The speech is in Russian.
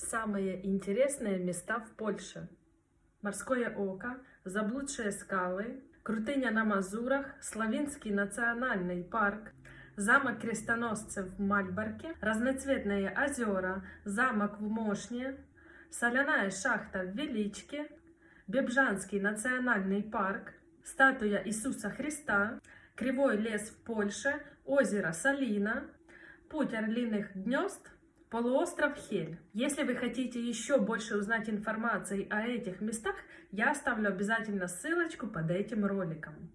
Самые интересные места в Польше. Морское око, заблудшие скалы, Крутыня на Мазурах, Славинский национальный парк, замок крестоносцев в Мальборке, разноцветные озера, замок в Мошне, соляная шахта в Величке, Бебжанский национальный парк, статуя Иисуса Христа, Кривой лес в Польше, озеро Салина, путь орлиных гнезд, полуостров Хель. Если вы хотите еще больше узнать информации о этих местах, я оставлю обязательно ссылочку под этим роликом.